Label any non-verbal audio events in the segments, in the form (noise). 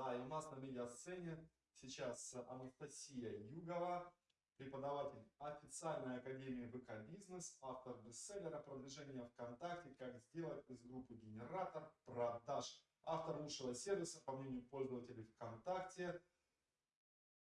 Да, и у нас на медиасцене сейчас Анастасия Югова, преподаватель официальной академии ВК Бизнес, автор бестселлера «Продвижение ВКонтакте. Как сделать из группы генератор продаж». Автор лучшего сервиса, по мнению пользователей ВКонтакте.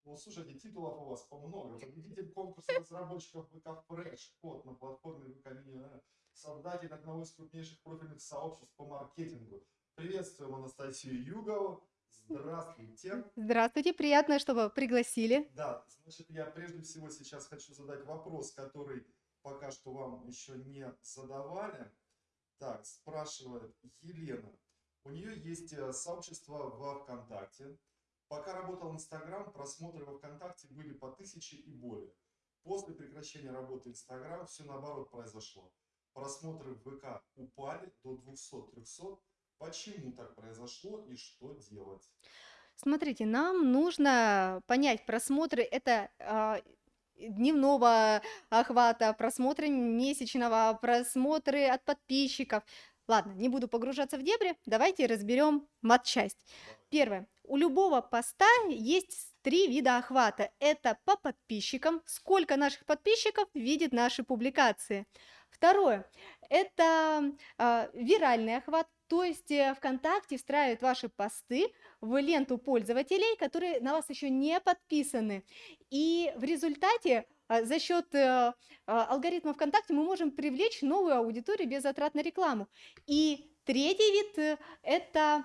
Ну, слушайте, титулов у вас по много. Победитель конкурса разработчиков ВК Fresh, код на платформе ВК Мини, создатель одного из крупнейших профильных сообществ по маркетингу. Приветствуем Анастасию Югову. Здравствуйте. Здравствуйте, приятно, что пригласили. Да, значит, я прежде всего сейчас хочу задать вопрос, который пока что вам еще не задавали. Так, спрашивает Елена. У нее есть э, сообщество во ВКонтакте. Пока работал Инстаграм, просмотры во ВКонтакте были по тысяче и более. После прекращения работы Инстаграм все наоборот произошло. Просмотры в ВК упали до 200-300. Почему так произошло и что делать? Смотрите, нам нужно понять, просмотры это а, дневного охвата, просмотры месячного, просмотры от подписчиков. Ладно, не буду погружаться в дебри, давайте разберем матчасть. Первое. У любого поста есть три вида охвата. Это по подписчикам, сколько наших подписчиков видит наши публикации. Второе. Это э, виральный охват, то есть э, ВКонтакте встраивает ваши посты в ленту пользователей, которые на вас еще не подписаны. И в результате а, за счет э, алгоритма ВКонтакте мы можем привлечь новую аудиторию без затрат на рекламу. И третий вид э, – это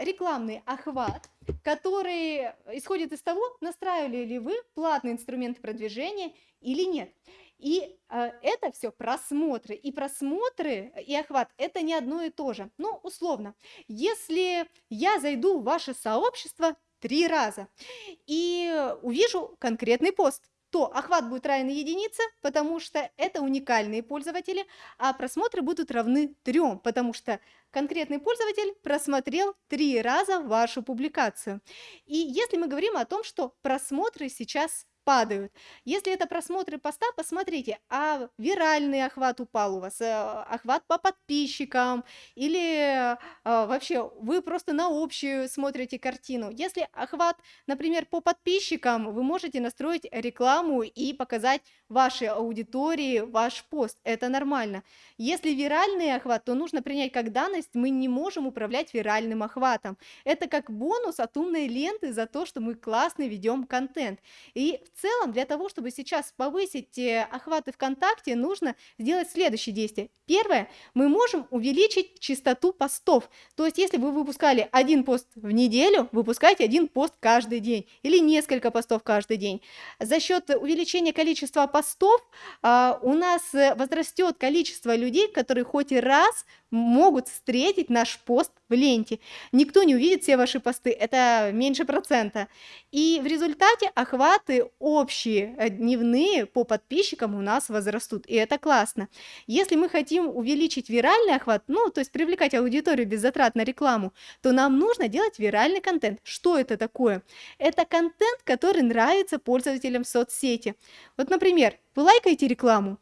рекламный охват, который исходит из того, настраивали ли вы платные инструменты продвижения или нет. И э, это все просмотры. И просмотры, и охват – это не одно и то же. Ну, условно, если я зайду в ваше сообщество три раза и увижу конкретный пост – то охват будет равен единице, потому что это уникальные пользователи, а просмотры будут равны трем, потому что конкретный пользователь просмотрел три раза вашу публикацию. И если мы говорим о том, что просмотры сейчас падают. Если это просмотры поста, посмотрите, а виральный охват упал у вас, э, охват по подписчикам, или э, вообще вы просто на общую смотрите картину. Если охват, например, по подписчикам, вы можете настроить рекламу и показать вашей аудитории ваш пост. Это нормально. Если виральный охват, то нужно принять как данность, мы не можем управлять виральным охватом. Это как бонус от умной ленты за то, что мы классно ведем контент. И в целом для того, чтобы сейчас повысить э, охваты ВКонтакте, нужно сделать следующие действия. Первое, мы можем увеличить частоту постов. То есть, если вы выпускали один пост в неделю, выпускайте один пост каждый день или несколько постов каждый день. За счет увеличения количества постов а, у нас э, возрастет количество людей, которые хоть и раз могут встретить наш пост в ленте. Никто не увидит все ваши посты, это меньше процента. И в результате охваты общие, э, дневные по подписчикам у нас возрастут, и это классно. Если мы хотим увеличить виральный охват, ну, то есть привлекать аудиторию без затрат на рекламу, то нам нужно делать виральный контент. Что это такое? Это контент, который нравится пользователям соцсети. Вот, например, вы лайкаете рекламу,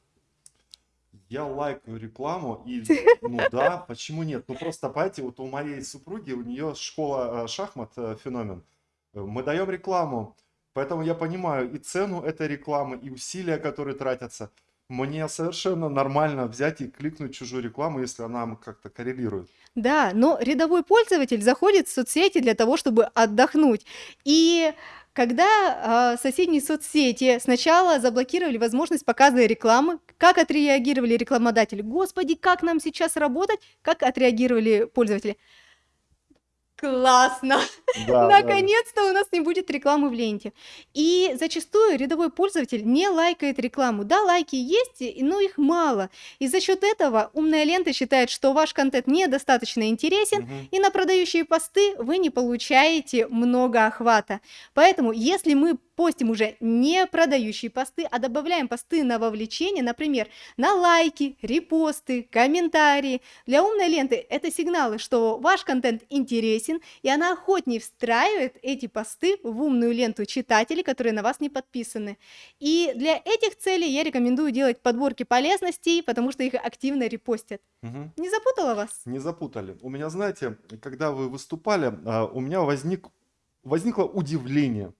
я лайкаю рекламу, и, (laughs) ну да, почему нет? Ну просто, понимаете, вот у моей супруги, у нее школа э, шахмат э, феномен. Мы даем рекламу, поэтому я понимаю и цену этой рекламы, и усилия, которые тратятся. Мне совершенно нормально взять и кликнуть чужую рекламу, если она как-то коррелирует. Да, но рядовой пользователь заходит в соцсети для того, чтобы отдохнуть. И когда э, соседние соцсети сначала заблокировали возможность показа рекламы, как отреагировали рекламодатели? Господи, как нам сейчас работать? Как отреагировали пользователи? Классно! Да, Наконец-то да. у нас не будет рекламы в ленте. И зачастую рядовой пользователь не лайкает рекламу. Да, лайки есть, но их мало. И за счет этого умная лента считает, что ваш контент недостаточно интересен, угу. и на продающие посты вы не получаете много охвата. Поэтому, если мы постим уже не продающие посты, а добавляем посты на вовлечение, например, на лайки, репосты, комментарии. Для умной ленты это сигналы, что ваш контент интересен, и она охотнее встраивает эти посты в умную ленту читателей, которые на вас не подписаны. И для этих целей я рекомендую делать подборки полезностей, потому что их активно репостят. Угу. Не запутала вас? Не запутали. У меня, знаете, когда вы выступали, а, у меня возник возникло удивление.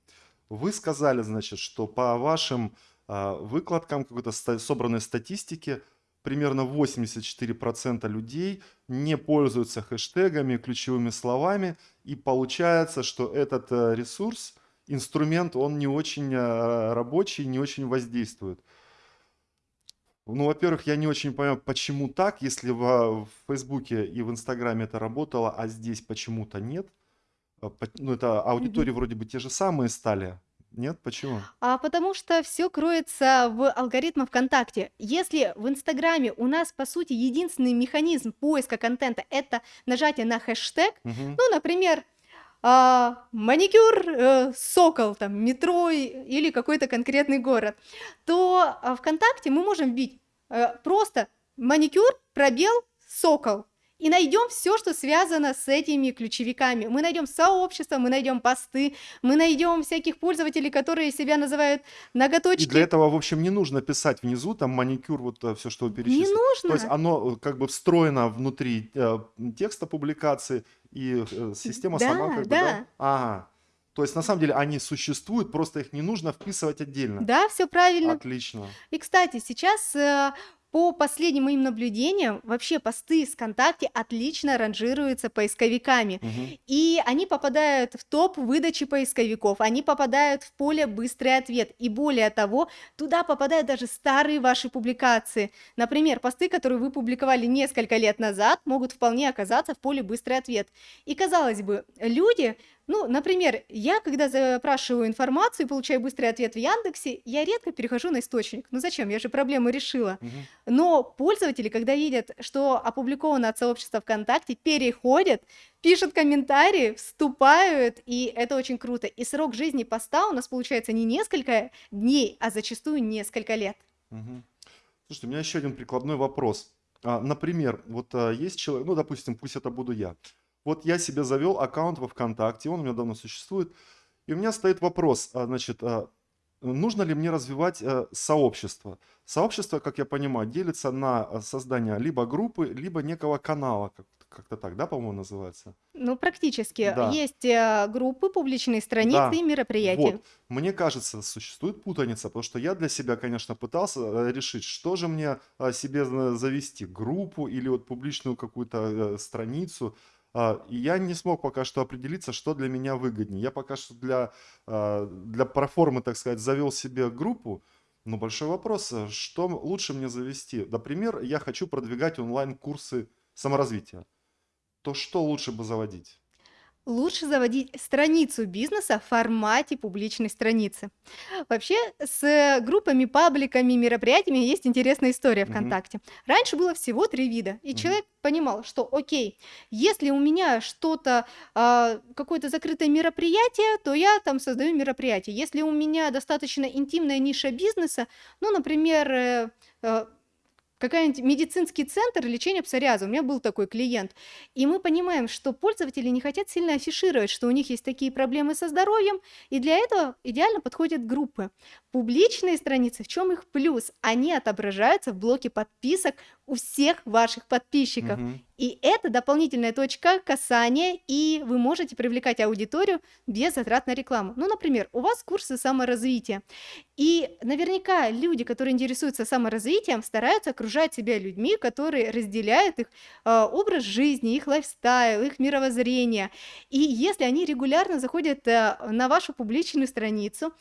Вы сказали, значит, что по вашим а, выкладкам какой-то собранной статистики примерно 84% людей не пользуются хэштегами, ключевыми словами, и получается, что этот э, ресурс, инструмент, он не очень э, рабочий, не очень воздействует. Ну, во-первых, я не очень понимаю, почему так, если в Фейсбуке и в Инстаграме это работало, а здесь почему-то нет. А, Ну, это Мгм. аудитории вроде бы те же самые стали. Нет? Почему? А потому что все кроется в алгоритмах ВКонтакте. Если в Инстаграме у нас, по сути, единственный механизм поиска контента- это нажатие на хэштег, Мгм. ну, например, а, маникюр, э, Сокол, там, метро и- или какой-то конкретный город, то а, ВКонтакте мы можем вбить э, просто маникюр, пробел, Сокол. И найдем все, что связано с этими ключевиками. Мы найдем сообщества, мы найдем посты, мы найдем всяких пользователей, которые себя называют И для ноготочки. этого, в общем, не нужно писать внизу там маникюр, вот все, что вы Не перечислили. То есть нужно. оно э, как бы встроено внутри э, текста публикации, и э, система сама Да, как бы, да? да. Ага. То есть на самом деле они существуют, просто их не нужно вписывать отдельно. Да, все правильно. Отлично. И, кстати, сейчас э, по последним моим наблюдениям, вообще посты с ВКонтакте отлично ранжируются поисковиками. Мгм. И они попадают в топ выдачи поисковиков, они попадают в поле «Быстрый ответ». И более того, туда попадают даже старые ваши публикации. Например, посты, которые вы публиковали несколько лет назад, могут вполне оказаться в поле «Быстрый ответ». И, казалось бы, люди, ну, например, я, когда запрашиваю информацию и получаю быстрый ответ в Яндексе, я редко перехожу на источник. Ну зачем? Я же проблему решила. Мгм. Но пользователи, когда видят, что опубликовано от сообщества ВКонтакте, переходят, пишут комментарии, вступают, и это очень круто. И срок жизни поста у нас получается не несколько дней, а зачастую несколько лет. Мгм. Слушайте, у меня еще один прикладной вопрос. А, например, вот а, есть человек, ну, допустим, пусть это буду я. Вот я себе завел аккаунт во ВКонтакте, он у меня давно существует, и у меня стоит вопрос, а, значит, а, нужно ли мне развивать а, сообщество? Сообщество, как я понимаю, делится на а, создание либо группы, либо некого канала, как- как-то так, да, по-моему, называется? Ну, практически. Да. Есть э, группы, публичные страницы Да, и мероприятия. Вот, мне кажется, существует путаница, потому что я для себя, конечно, пытался э, решить, что же мне себе за- завести, группу или вот публичную какую-то э, страницу. А, я не смог пока что определиться, что для меня выгоднее. Я пока что для, а, для проформы, так сказать, завел себе группу. Но большой вопрос, э, что лучше мне завести? Например, я хочу продвигать онлайн-курсы саморазвития. То что лучше бы заводить? Лучше заводить страницу бизнеса в формате публичной страницы. Вообще с группами, пабликами, мероприятиями есть интересная история. ВКонтакте. Раньше было всего три вида, и Мгм. человек понимал, что окей, если у меня что-то, а, какое-то закрытое мероприятие, то я там создаю мероприятие. Если у меня достаточно интимная ниша бизнеса, ну, например, э, э, какой-нибудь медицинский центр лечения псориаза. У меня был такой клиент. И мы понимаем, что пользователи не хотят сильно афишировать, что у них есть такие проблемы со здоровьем, и для этого идеально подходят группы. Публичные страницы, в чем их плюс? Они отображаются в блоке подписок у всех ваших подписчиков. Мгм. И это дополнительная точка касания, и вы можете привлекать аудиторию без затрат на рекламу. Ну, например, у вас курсы саморазвития, и наверняка люди, которые интересуются саморазвитием, стараются окружать себя людьми, которые разделяют их а, образ жизни, их лайфстайл, их мировоззрение. И если они регулярно заходят а, на вашу публичную страницу,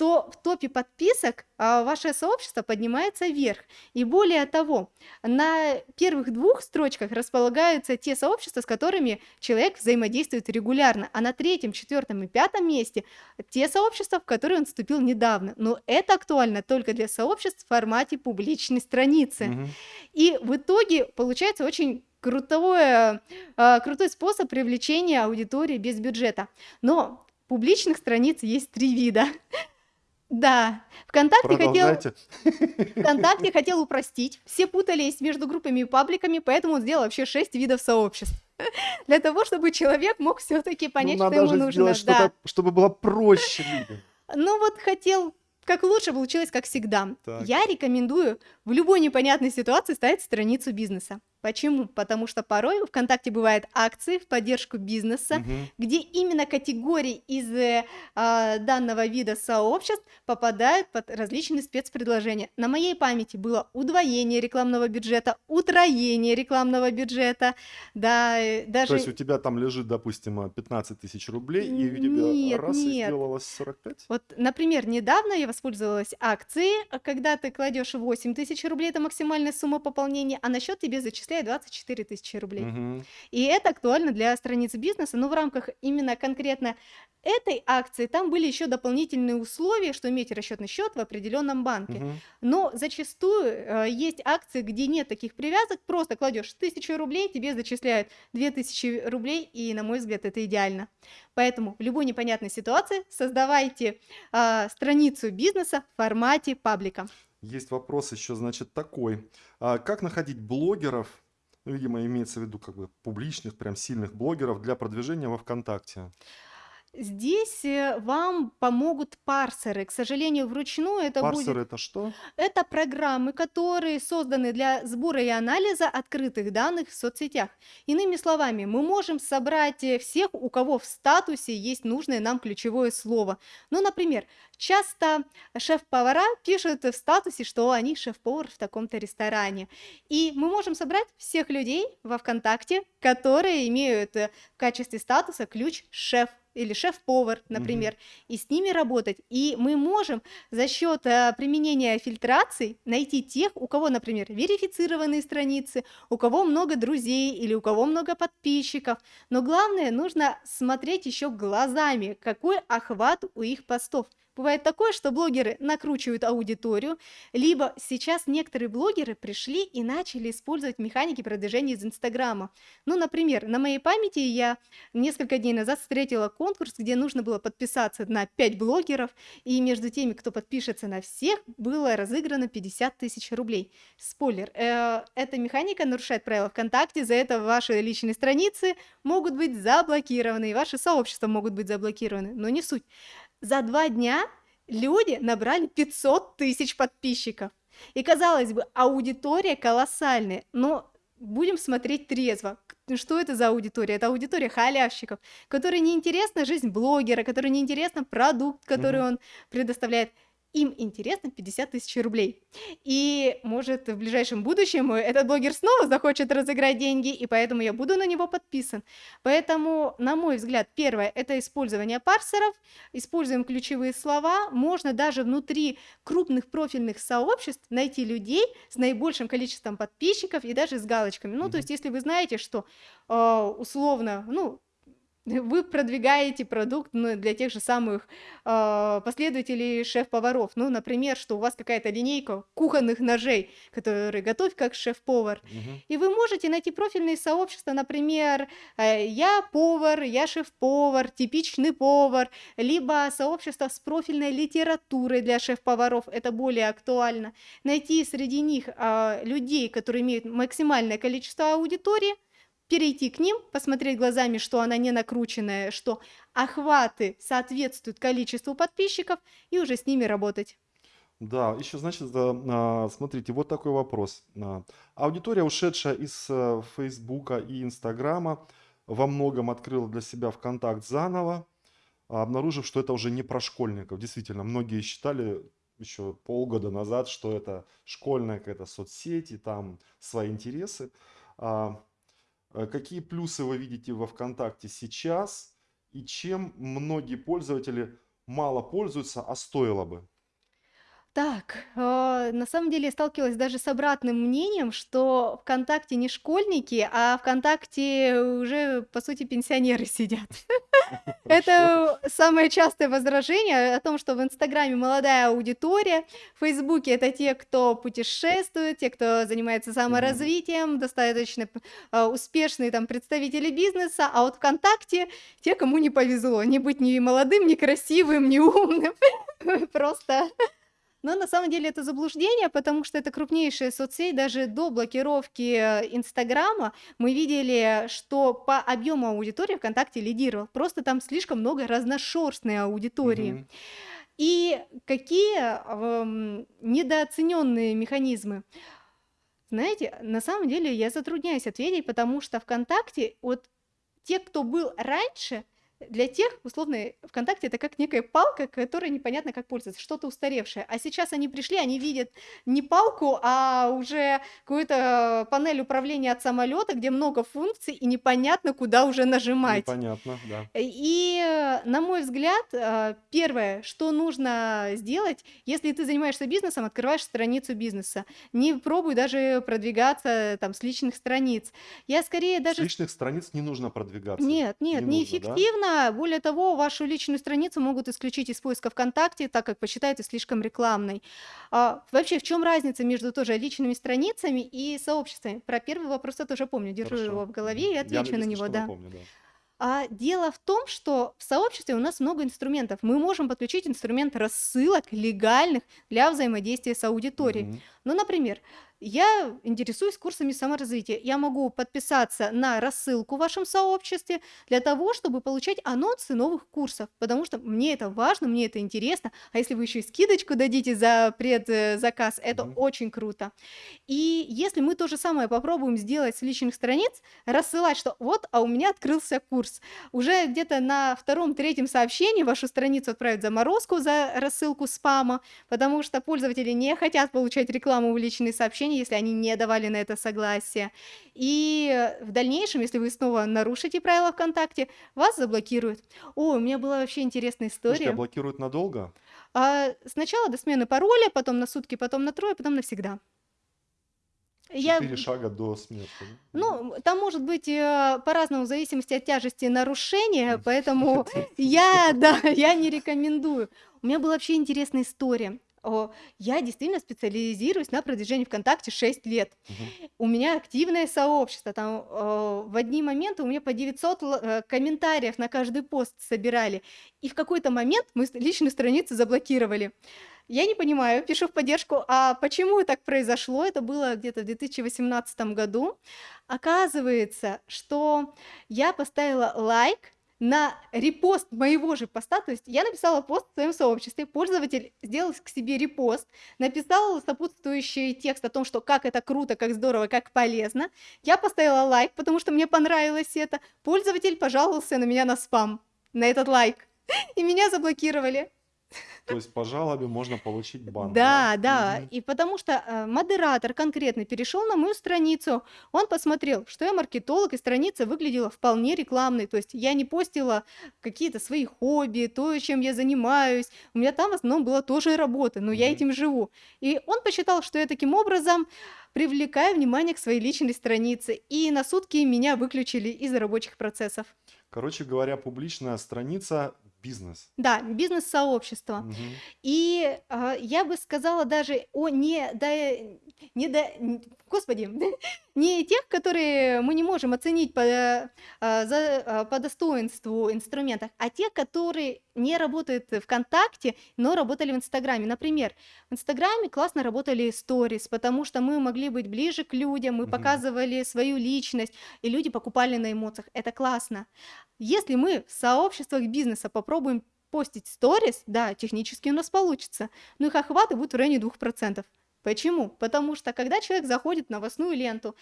то в топе подписок а, ваше сообщество поднимается вверх. И более того, на первых двух строчках располагаются те сообщества, с которыми человек взаимодействует регулярно, а на третьем, четвертом и пятом месте те сообщества, в которые он вступил недавно. Но это актуально только для сообществ в формате публичной страницы. Мгм. И в итоге получается очень крутое, а, крутой способ привлечения аудитории без бюджета. Но публичных страниц есть три вида. Да, ВКонтакте хотел. ВКонтакте хотел упростить. Все путались между группами и пабликами, поэтому он сделал вообще шесть видов сообществ. (laughs) Для того, чтобы человек мог все-таки Ну, понять, что надо ему нужно. сделать Да. чтобы было проще. (laughs) Ну вот хотел как лучше, получилось как всегда. Так. Я рекомендую в любой непонятной ситуации ставить страницу бизнеса. Почему? Потому что порой у ВКонтакте бывают акции в поддержку бизнеса, Мгм. где именно категории из э, а, данного вида сообществ попадают под различные спецпредложения. На моей памяти было удвоение рекламного бюджета, утроение рекламного бюджета, да, э, То даже есть у тебя там лежит, допустим, э, 15 тысяч рублей, и у тебя нет, раз и нет. сделалось 45? Вот, например, недавно я воспользовалась акцией, а когда ты кладешь 8 тысяч рублей, это максимальная сумма пополнения, а на счет тебе зачисляют 24 тысячи рублей. Мгм. И это актуально для страниц бизнеса, но в рамках именно конкретно этой акции там были еще дополнительные условия, что иметь расчетный счет в определенном банке. Мгм. Но зачастую э, есть акции, где нет таких привязок, просто кладешь тысячу рублей, тебе зачисляют 2000 рублей, и, на мой взгляд, это идеально. Поэтому в любой непонятной ситуации создавайте а, страницу бизнеса в формате паблика. Есть вопрос еще, значит, такой. А как находить блогеров, ну, видимо, имеется в виду как бы публичных, прям сильных блогеров для продвижения во ВКонтакте? Здесь э, вам помогут парсеры. К сожалению, вручную это будет Парсеры это что? Это программы, которые созданы для сбора и анализа открытых данных в соцсетях. Иными словами, мы можем собрать э, всех, у кого в статусе есть нужное нам ключевое слово. Ну, например, часто шеф-повара пишут в статусе, что они шеф-повар в таком-то ресторане. И мы можем собрать всех людей во ВКонтакте, которые имеют э, в качестве статуса ключ шеф или шеф-повар, например, и с ними работать. И мы можем за счет э, применения фильтраций найти тех, у кого, например, верифицированные страницы, у кого много друзей или у кого много подписчиков. Но главное, нужно смотреть еще глазами, какой охват у их постов. Бывает такое, что блогеры накручивают аудиторию, либо сейчас некоторые блогеры пришли и начали использовать механики продвижения из Инстаграма. Ну, например, на моей памяти я несколько дней назад встретила конкурс, где нужно было подписаться на 5 блогеров, и между теми, кто подпишется на всех, было разыграно 50 тысяч рублей. Спойлер, э, эта механика нарушает правила ВКонтакте, за это ваши личные страницы могут быть заблокированы, и ваши сообщества могут быть заблокированы, но не суть. За два дня люди набрали 500 тысяч подписчиков. И казалось бы, аудитория колоссальная, но будем смотреть трезво. Что это за аудитория? Это аудитория халявщиков, которой неинтересна жизнь блогера, которой неинтересна продукт, который Мгм. он предоставляет. Им интересно 50 тысяч рублей. И может в ближайшем будущем этот блогер снова захочет разыграть деньги, и поэтому я буду на него подписан. Поэтому, на мой взгляд, первое– это использование парсеров, используем ключевые слова, можно даже внутри крупных профильных сообществ найти людей с наибольшим количеством подписчиков и даже с галочками. Ну, Мгм. то есть, если вы знаете, что э, условно, ну, (laughs) вы продвигаете продукт ну, для тех же самых э, последователей шеф-поваров. Ну, например, что у вас какая-то линейка кухонных ножей, которые готовь как шеф-повар. Мгм. И вы можете найти профильные сообщества, например, э, я повар, я шеф-повар, типичный повар, либо сообщество с профильной литературой для шеф-поваров, это более актуально. Найти среди них а, людей, которые имеют максимальное количество аудитории, перейти к ним, посмотреть глазами, что она не накрученная, что охваты соответствуют количеству подписчиков, и уже с ними работать. Да, еще, значит, а, смотрите, вот такой вопрос. А, Аудитория, ушедшая из э, Фейсбука и Инстаграма, во многом открыла для себя ВКонтакт заново, а, обнаружив, что это уже не про школьников. Действительно, многие считали еще полгода назад, что это школьная какая-то соцсеть, и там свои интересы. Какие плюсы вы видите во ВКонтакте сейчас, и чем многие пользователи мало пользуются, а стоило бы? Так, а, на самом деле я сталкивалась даже с обратным мнением, что ВКонтакте не школьники, а ВКонтакте уже, по сути, пенсионеры сидят. (laughs) Хорошо. Это самое частое возражение о том, что в Инстаграме молодая аудитория, в Фейсбуке это те, кто путешествует, те, кто занимается саморазвитием, достаточно а, успешные там представители бизнеса, а вот ВКонтакте те, кому не повезло, не быть ни молодым, ни красивым, ни умным, (laughs) просто но на самом деле это заблуждение, потому что это крупнейшая соцсеть. Даже до блокировки э, Инстаграма мы видели, что по объему аудитории ВКонтакте лидировал. Просто там слишком много разношерстной аудитории. Мгм. И какие ам, недооцененные механизмы? Знаете, на самом деле я затрудняюсь ответить, потому что ВКонтакте, вот те, кто был раньше, для тех, условно, ВКонтакте это как некая палка, которой непонятно как пользоваться, что-то устаревшее. А сейчас они пришли, они видят не палку, а уже какую-то панель управления от самолета, где много функций, и непонятно, куда уже нажимать. Непонятно, да. И, э, на мой взгляд, э, первое, что нужно сделать, если ты занимаешься бизнесом, открываешь страницу бизнеса. Не пробуй даже продвигаться там с личных страниц. Я скорее С даже... личных страниц не нужно продвигаться. Нет, нет, Не нужно, да? Более того, вашу личную страницу могут исключить из поиска ВКонтакте, так как посчитают ее слишком рекламной. А, вообще, в чем разница между тоже личными страницами и сообществами? Про первый вопрос я тоже помню, держу Хорошо. его в голове и Мгм. Я, отвечу на него, да. напомню, да. А дело в том, что в сообществе у нас много инструментов. Мы можем подключить инструмент рассылок легальных для взаимодействия с аудиторией. Мгм. Ну, например, я интересуюсь курсами саморазвития. Я могу подписаться на рассылку в вашем сообществе для того, чтобы получать анонсы новых курсов, потому что мне это важно, мне это интересно. А если вы еще и скидочку дадите за предзаказ, это Мгм. очень круто. И если мы то же самое попробуем сделать с личных страниц, рассылать, что вот, а у меня открылся курс, уже где-то на втором-третьем сообщении вашу страницу отправят заморозку за рассылку спама, потому что пользователи не хотят получать рекламу в личные сообщения, если они не давали на это согласие. И в дальнейшем, если вы снова нарушите правила ВКонтакте, вас заблокируют. О, у меня была вообще интересная Слушайте, а история. блокируют надолго? А, сначала до смены пароля, потом на сутки, потом на трое, потом навсегда. Я, Четыре шага до смерти. ну, там может быть э, по-разному, в зависимости от тяжести нарушения, (laughs) поэтому я, да, я не рекомендую. У меня была вообще интересная история. О, Я действительно специализируюсь на продвижении ВКонтакте 6 лет. Мгм. У меня активное сообщество. Там э, в одни моменты у меня по 900 л- э, комментариев на каждый пост собирали. И в какой-то момент мы личную страницу заблокировали. Я не понимаю, пишу в поддержку, а почему так произошло? Это было где-то в 2018 году. Оказывается, что я поставила лайк на репост моего же поста, то есть я написала пост в своем сообществе, пользователь сделал к себе репост, написал сопутствующий текст о том, что как это круто, как здорово, как полезно. Я поставила лайк, потому что мне понравилось это. Пользователь пожаловался на меня на спам, на этот лайк, и меня заблокировали. То есть по жалобе можно получить бан, Да, да? и потому что э, модератор конкретно перешел на мою страницу, он посмотрел, что я маркетолог, и страница выглядела вполне рекламной, то есть я не постила какие-то свои хобби, то, чем я занимаюсь, у меня там в основном была тоже работа, но я этим живу. И он посчитал, что я таким образом привлекаю внимание к своей личной странице, и на сутки меня выключили из рабочих процессов. Короче говоря, публичная страница – бизнес. Да, бизнес-сообщество. Мгм. И, а, я бы сказала даже о не да не да господи, (laughs) не тех, которые мы не можем оценить по, э, за а, по достоинству инструментах, а тех, которые не работают в "ВКонтакте", но работали в "Инстаграме". Например, в "Инстаграме" классно работали сторис, потому что мы могли быть ближе к людям, мы Мгм. показывали свою личность, и люди покупали на эмоциях. Это классно. Если мы в сообществах бизнеса попробуем постить сторис, да, технически у нас получится, но их охваты будут в районе 2%. Почему? Потому что когда человек заходит в новостную ленту,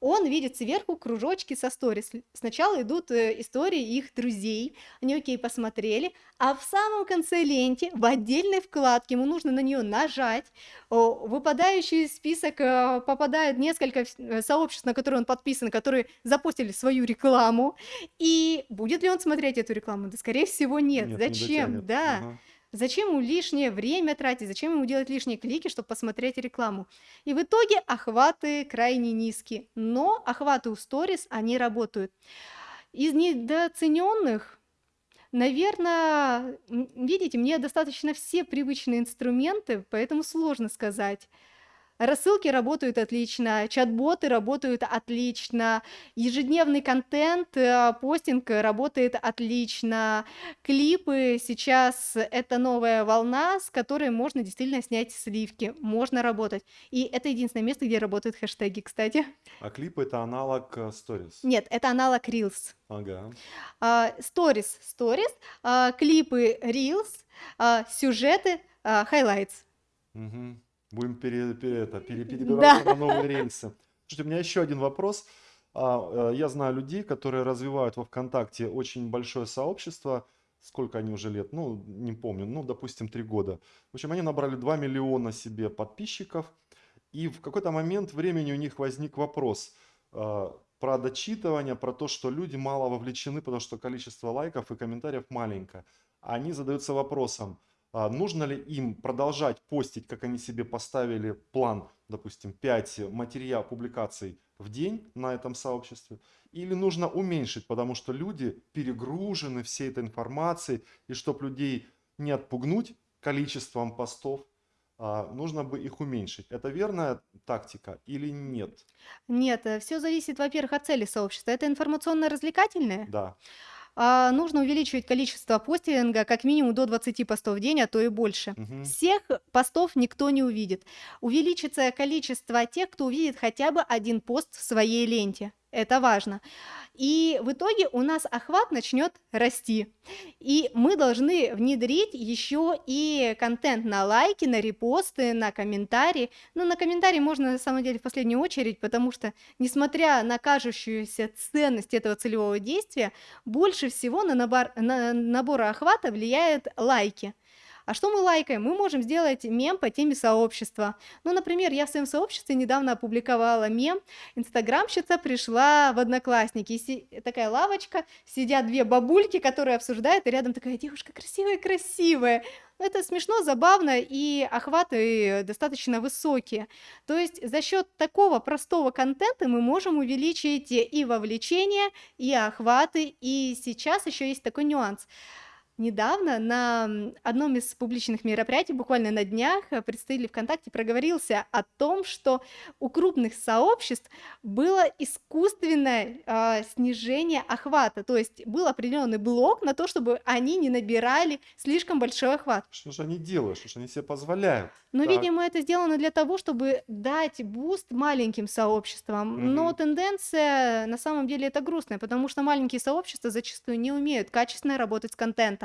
он видит сверху кружочки со сторис. Сначала идут э, истории их друзей, они окей посмотрели, а в самом конце ленте, в отдельной вкладке, ему нужно на нее нажать, выпадающий список э, попадает несколько э, сообществ, на которые он подписан, которые запустили свою рекламу, и будет ли он смотреть эту рекламу? Да, скорее всего, нет. Нет, не Зачем? дотянет. Да. Ага. Зачем ему лишнее время тратить? Зачем ему делать лишние клики, чтобы посмотреть рекламу? И в итоге охваты крайне низкие. Но охваты у сторис, они работают. Из недооцененных, наверное, видите, мне достаточно все привычные инструменты, поэтому сложно сказать. Рассылки работают отлично, чат-боты работают отлично, ежедневный контент, э, постинг работает отлично, клипы сейчас это новая волна, с которой можно действительно снять сливки, можно работать. И это единственное место, где работают хэштеги, кстати. А клип – это аналог э, Stories. Нет, это аналог Reels. Ага. А, Stories, Stories, клипы Reels, а, сюжеты, а, Highlights. Мгм. Будем пере, пере- это, пере- Да. перебираться на новые рельсы. Слушайте, у меня еще один вопрос. А, э, Я знаю людей, которые развивают во ВКонтакте очень большое сообщество. Сколько они уже лет? Ну, не помню. Ну, допустим, три года. В общем, они набрали 2 миллиона себе подписчиков. И в какой-то момент времени у них возник вопрос э, про дочитывание, про то, что люди мало вовлечены, потому что количество лайков и комментариев маленькое. Они задаются вопросом, нужно ли им продолжать постить, как они себе поставили план, допустим, 5 материал публикаций в день на этом сообществе, или нужно уменьшить, потому что люди перегружены всей этой информацией, и чтобы людей не отпугнуть количеством постов, а, нужно бы их уменьшить. Это верная тактика или нет? Нет, все зависит, во-первых, от цели сообщества. Это информационно-развлекательное. Да. А, нужно увеличивать количество постинга как минимум до 20 постов в день, а то и больше. Мгм. Всех постов никто не увидит. Увеличится количество тех, кто увидит хотя бы один пост в своей ленте. Это важно. И в итоге у нас охват начнет расти. И мы должны внедрить еще и контент на лайки, на репосты, на комментарии. Ну, на комментарии можно на самом деле в последнюю очередь, потому что, несмотря на кажущуюся ценность этого целевого действия, больше всего на набор, на набор охвата влияют лайки. А что мы лайкаем? Мы можем сделать мем по теме сообщества. Ну, например, я в своем сообществе недавно опубликовала мем. Инстаграмщица пришла в Одноклассники. Си- такая лавочка, сидят две бабульки, которые обсуждают, и рядом такая девушка красивая-красивая. Ну, Это смешно, забавно, и охваты достаточно высокие. То есть за счет такого простого контента мы можем увеличить и вовлечение, и охваты. И сейчас еще есть такой нюанс. Недавно на одном из публичных мероприятий, буквально на днях, э, представитель ВКонтакте проговорился о том, что у крупных сообществ было искусственное а, снижение охвата, то есть был определенный блок на то, чтобы они не набирали слишком большой охват. Что же они делают? Что же они себе позволяют? Но, Так. видимо, это сделано для того, чтобы дать буст маленьким сообществам. Но Мгм. тенденция на самом деле это грустная, потому что маленькие сообщества зачастую не умеют качественно работать с контентом.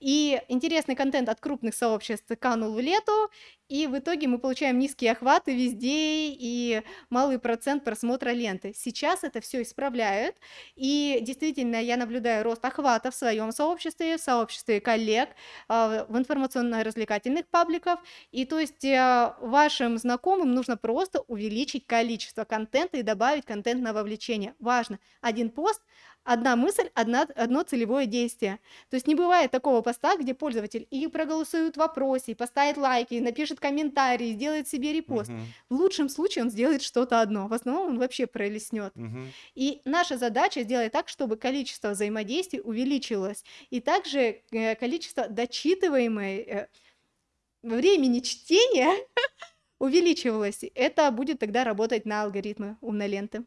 И интересный контент от крупных сообществ канул в лету, и в итоге мы получаем низкие охваты везде и малый процент просмотра ленты. Сейчас это все исправляют, и действительно я наблюдаю рост охвата в своем сообществе, в сообществе коллег, а, в информационно-развлекательных пабликов, и то есть э, вашим знакомым нужно просто увеличить количество контента и добавить контент на вовлечение. Важно. Один пост, одна мысль, одна, одно целевое действие. То есть не бывает такого поста, где пользователь и проголосует в вопросе, и поставит лайки, и напишет комментарий, и сделает себе репост. Мгм. В лучшем случае он сделает что-то одно, в основном он вообще пролеснет. Мгм. И наша задача сделать так, чтобы количество взаимодействий увеличилось, и также э, количество дочитываемой э, времени чтения (laughs) увеличивалось. Это будет тогда работать на алгоритмы умной ленты.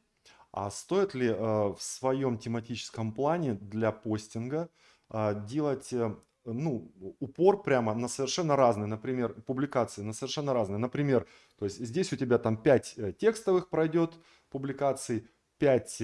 А стоит ли э, в своем тематическом плане для постинга а, делать э, ну, упор прямо на совершенно разные, например, публикации на совершенно разные. Например, то есть здесь у тебя там 5 текстовых пройдет публикаций, 5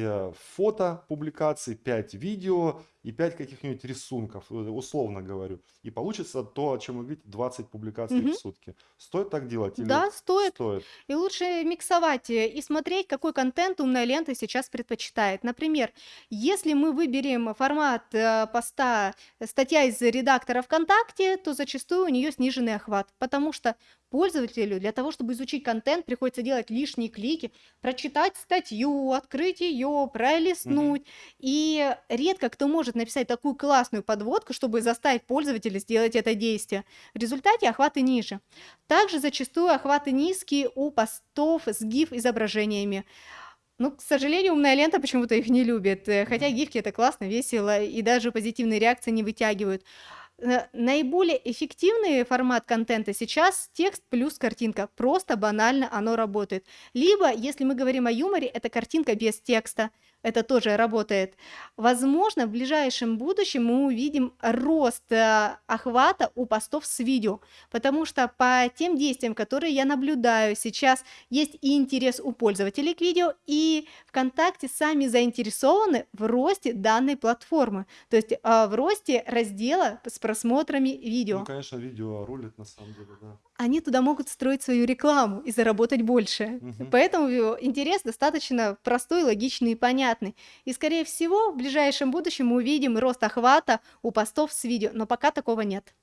фото публикаций, 5 видео и 5 каких-нибудь рисунков, э, условно говорю. И получится то, о чем вы видите, 20 публикаций Мгм. в сутки. Стоит так делать или Да, стоит. стоит? И лучше миксовать э, и смотреть, какой контент умная лента сейчас предпочитает. Например, если мы выберем формат э, поста статья из редактора ВКонтакте, то зачастую у нее сниженный охват, потому что пользователю для того, чтобы изучить контент, приходится делать лишние клики, прочитать статью, открыть ее, пролистнуть. И редко кто может написать такую классную подводку, чтобы заставить пользователя сделать это действие. В результате охваты ниже. Также зачастую охваты низкие у постов с GIF-изображениями. Ну, к сожалению, умная лента почему-то их не любит. э, Хотя гифки это классно, весело, и даже позитивные реакции не вытягивают. Э, Наиболее эффективный формат контента сейчас текст плюс картинка. Просто банально оно работает. Либо, если мы говорим о юморе, это картинка без текста. Это тоже работает. Возможно, в ближайшем будущем мы увидим рост э, охвата у постов с видео, потому что по тем действиям, которые я наблюдаю сейчас, есть и интерес у пользователей к видео, и ВКонтакте сами заинтересованы в росте данной платформы, то есть а, в росте раздела с просмотрами видео. Ну, конечно, видео рулит на самом деле, да. Они туда могут строить свою рекламу и заработать больше. Мгм. Поэтому э, интерес достаточно простой, логичный и понятный. И, скорее всего, в ближайшем будущем мы увидим рост охвата у постов с видео, но пока такого нет.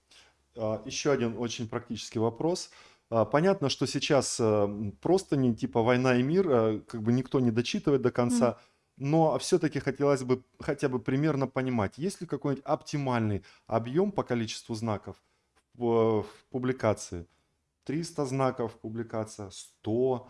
А, Еще один очень практический вопрос. А, Понятно, что сейчас э, просто не типа война и мир, а, как бы никто не дочитывает до конца, но все-таки хотелось бы хотя бы примерно понимать, есть ли какой-нибудь оптимальный объем по количеству знаков в, в публикации? 300 знаков публикация, 100,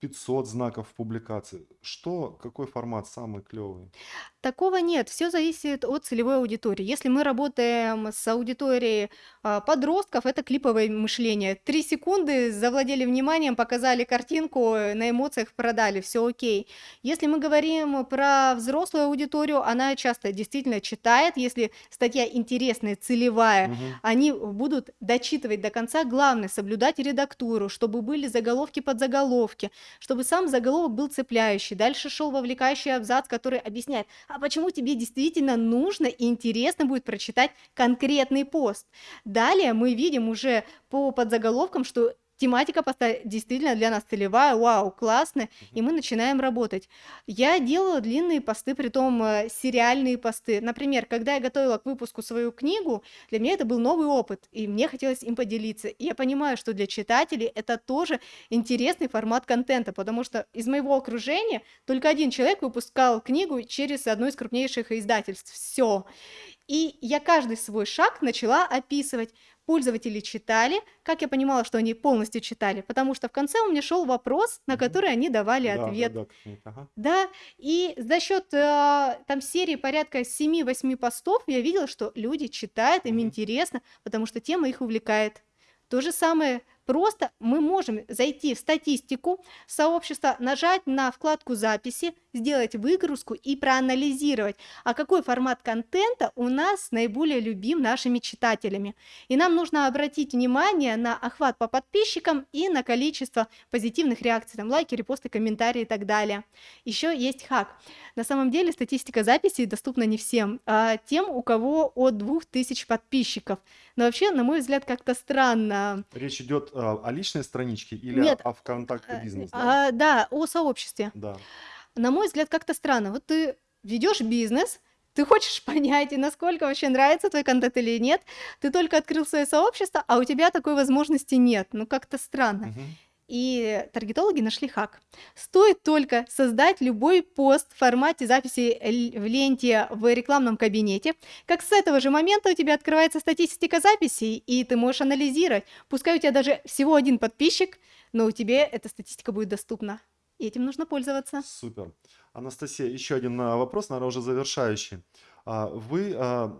500 знаков в публикации. Что, какой формат самый клевый? Такого нет, все зависит от целевой аудитории. Если мы работаем с аудиторией а, подростков, это клиповое мышление. Три секунды завладели вниманием, показали картинку, э, на эмоциях продали, все окей. Если мы говорим про взрослую аудиторию, она часто действительно читает, если статья интересная, целевая, Мгм. они будут дочитывать до конца. Главное, соблюдать редактуру, чтобы были заголовки под заголовки, чтобы сам заголовок был цепляющий. Дальше шел вовлекающий абзац, который объясняет, а почему тебе действительно нужно и интересно будет прочитать конкретный пост. Далее мы видим уже по подзаголовкам, что тематика поста действительно для нас целевая, вау, классно, и мы начинаем работать. Я делала длинные посты, притом э, сериальные посты. Например, когда я готовила к выпуску свою книгу, для меня это был новый опыт, и мне хотелось им поделиться. И я понимаю, что для читателей это тоже интересный формат контента, потому что из моего окружения только один человек выпускал книгу через одно из крупнейших издательств. Все. И я каждый свой шаг начала описывать. Пользователи читали, как я понимала, что они полностью читали, потому что в конце у меня шел вопрос, на который они давали Да, да, ответ. да, как-нибудь, ага. Да, и за счет э, там серии порядка 7-8 постов я видела, что люди читают, им Мгм. интересно, потому что тема их увлекает. То же самое просто мы можем зайти в статистику сообщества, нажать на вкладку записи, сделать выгрузку и проанализировать, а какой формат контента у нас наиболее любим нашими читателями. И нам нужно обратить внимание на охват по подписчикам и на количество позитивных реакций, там лайки, репосты, комментарии и так далее. Еще есть хак. На самом деле статистика записей доступна не всем, а тем, у кого от 2000 подписчиков. Но вообще, на мой взгляд, как-то странно. Речь идет а, о личной страничке или Нет, о ВКонтакте э, бизнес? Да. а, да, о сообществе. Да. На мой взгляд, как-то странно. Вот ты ведешь бизнес, ты хочешь (laughs) понять, насколько вообще нравится твой контент или нет. Ты только открыл свое сообщество, а у тебя такой возможности нет. Ну, как-то странно. Мгм. И таргетологи нашли хак. Стоит только создать любой пост в формате записи в ленте в рекламном кабинете, как с этого же момента у тебя открывается статистика записей, и ты можешь анализировать. Пускай у тебя даже всего один подписчик, но у тебя эта статистика будет доступна. И этим нужно пользоваться. Супер. Анастасия, еще один а, вопрос, наверное, уже завершающий. А, Вы, а,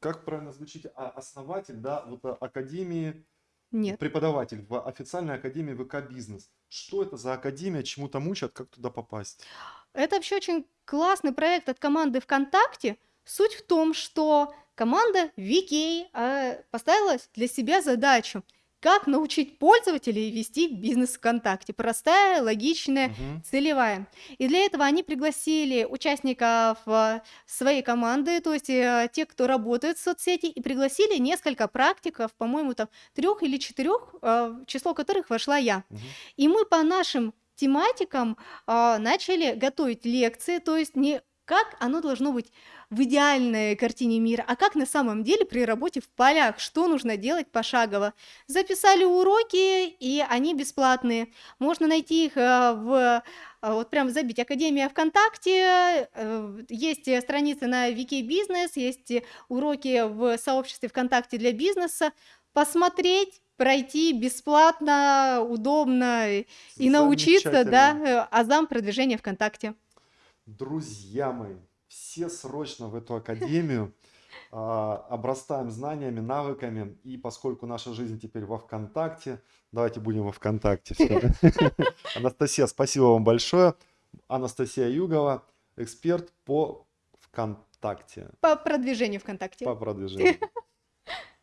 как правильно звучите, основатель, да, вот Академии, Нет. преподаватель в официальной Академии ВК Бизнес. Что это за Академия, чему там учат, как туда попасть? Это вообще очень классный проект от команды ВКонтакте. Суть в том, что команда VK э, поставила для себя задачу, как научить пользователей вести бизнес ВКонтакте. Простая, логичная, Мгм. целевая. И для этого они пригласили участников э, своей команды, то есть э, тех, кто работает в соцсети, и пригласили несколько практиков, по-моему, там трех или четырех, э, в число которых вошла я. Мгм. И мы по нашим тематикам а, начали готовить лекции, то есть не как оно должно быть в идеальной картине мира, а как на самом деле при работе в полях, что нужно делать пошагово. Записали уроки, и они бесплатные. Можно найти их э, в а, вот прям забить Академия ВКонтакте, э, есть э, страницы на Вики Бизнес, есть э, уроки в сообществе ВКонтакте для бизнеса. Посмотреть, пройти бесплатно, удобно и научиться, да, э, азам продвижения ВКонтакте. Друзья мои, все срочно в эту академию. (laughs) а, Обрастаем знаниями, навыками. И поскольку наша жизнь теперь во ВКонтакте, давайте будем во ВКонтакте. (laughs) Анастасия, спасибо вам большое. Анастасия Югова, Эксперт по ВКонтакте, По продвижению ВКонтакте. по продвижению.